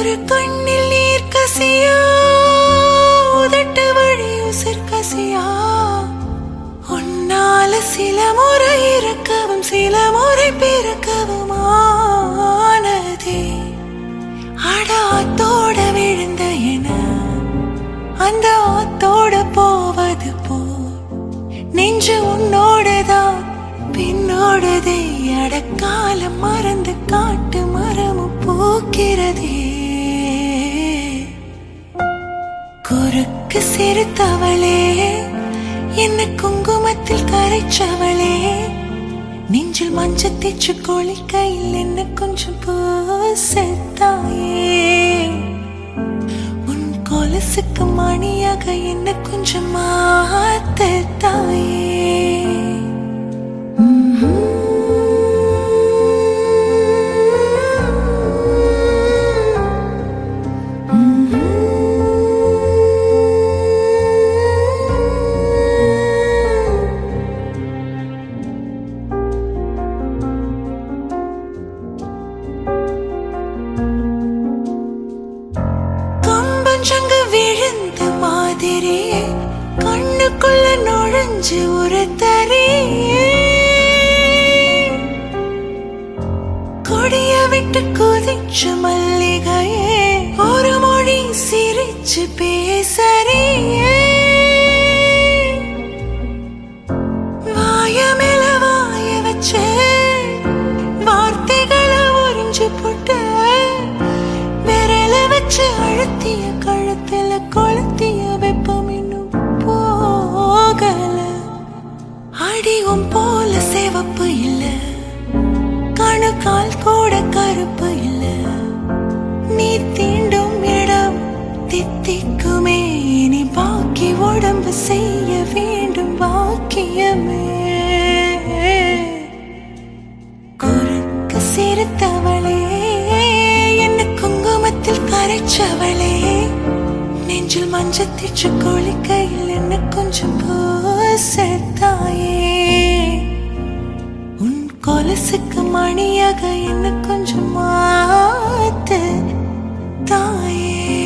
ஒரு கண்ணில் நீர் கசியா உதட்டு வழி உசிர் கசியா. உன்னால சில முறை இருக்கவும் சில முறை பிறக்கவும் ஆனதே விழுந்த என அந்த ஆத்தோட போவது போ நெஞ்சு உன்னோடதான் பின்னோடதே. அடக்காலம் மறந்து காட்டு மரமும் போக்கிறதே. எனக்கு சிறுத்தவளே என்ன குங்குமத்தில் கரைச்சவளே. நெஞ்சில் மஞ்ச தேச்சு கையில் என்ன கொஞ்சம் பூசத்தாயே. உன் கொலசுக்கு மணியாக என்ன கொஞ்சம் மாற நெஞ்சு ஒரு கொடிய விட்டு கொதிச்சு மல்லிகையே ஒரு மொழி சிரிச்சு பே அடியும் போல சிவப்பு இல்ல. கணுக்கால் கூட கருப்பு இல்ல. நீ தீண்டும் இடம் தித்திக்குமே. இனி பாக்கி உடம்பு செய்ய வேண்டும் பாக்கியமே. குறுக்கு சிறுத்தவளே என்ன குங்குமத்தில் கரைச்சவளே. நெஞ்சில் மஞ்சத்திற்று தேச்சு குளிக்கையில் என்ன கொஞ்சம் போ. பூசத்தாயே உன் கொலுசுக்கு மணியாக என்ன கொஞ்சம் மாத்து தாயே.